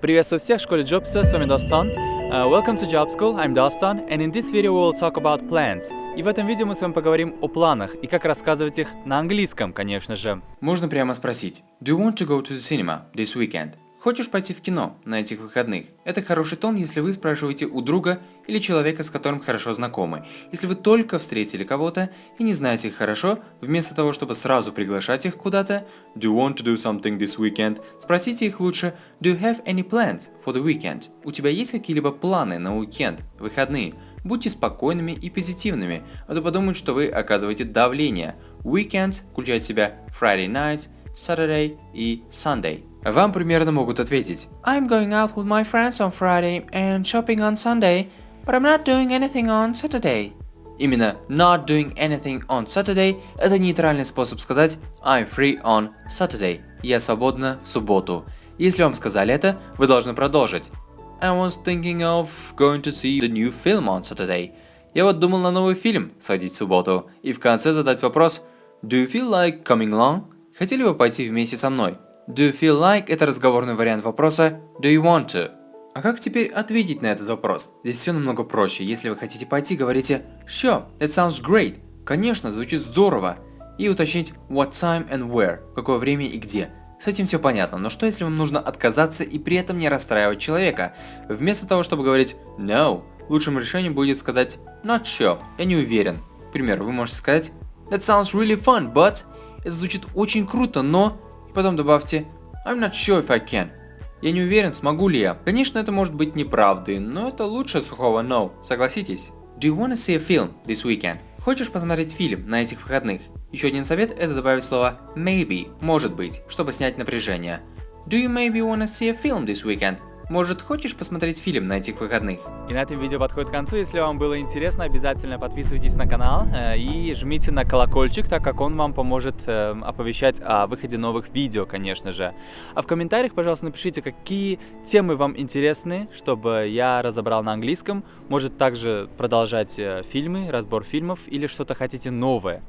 Приветствую всех в школе Джобса, с вами Достан. Uh, welcome to Job School, I'm Dostan, and in this video we will talk about plans. И в этом видео мы с вами поговорим о планах и как рассказывать их на английском, конечно же. Можно прямо спросить, do you want to go to the cinema this weekend? Хочешь пойти в кино на этих выходных? Это хороший тон, если вы спрашиваете у друга или человека, с которым хорошо знакомы. Если вы только встретили кого-то и не знаете их хорошо, вместо того, чтобы сразу приглашать их куда-то, do you want to do something this weekend? Спросите их лучше, do you have any plans for the weekend? У тебя есть какие-либо планы на уикенд, выходные? Будьте спокойными и позитивными, а то подумают, что вы оказываете давление. Weekend включает в себя Friday night, Saturday и Sunday. Вам примерно могут ответить I'm going out with my friends on Friday and shopping on Sunday, but I'm not doing anything on Saturday. Именно not doing anything on Saturday – это нейтральный способ сказать I'm free on Saturday. Я свободна в субботу. Если вам сказали это, вы должны продолжить. I was thinking of going to see the new film on Saturday. Я вот думал на новый фильм сходить в субботу. И в конце задать вопрос Do you feel like coming along? Хотели бы пойти вместе со мной? Do you feel like – это разговорный вариант вопроса Do you want to? А как теперь ответить на этот вопрос? Здесь все намного проще. Если вы хотите пойти, говорите Sure, that sounds great. Конечно, звучит здорово. И уточнить what time and where, какое время и где. С этим все понятно, но что если вам нужно отказаться и при этом не расстраивать человека? Вместо того, чтобы говорить no, лучшим решением будет сказать not sure, я не уверен. К примеру, вы можете сказать That sounds really fun, but... Это звучит очень круто, но... И потом добавьте I'm not sure if I can. Я не уверен, смогу ли я. Конечно, это может быть неправдой, но это лучше сухого no, согласитесь? Do you wanna see a film this weekend? Хочешь посмотреть фильм на этих выходных? Еще один совет это добавить слово maybe, может быть, чтобы снять напряжение. Do you maybe wanna see a film this weekend? Может, хочешь посмотреть фильм на этих выходных? И на этом видео подходит к концу. Если вам было интересно, обязательно подписывайтесь на канал э, и жмите на колокольчик, так как он вам поможет э, оповещать о выходе новых видео, конечно же. А в комментариях, пожалуйста, напишите, какие темы вам интересны, чтобы я разобрал на английском. Может также продолжать э, фильмы, разбор фильмов или что-то хотите новое.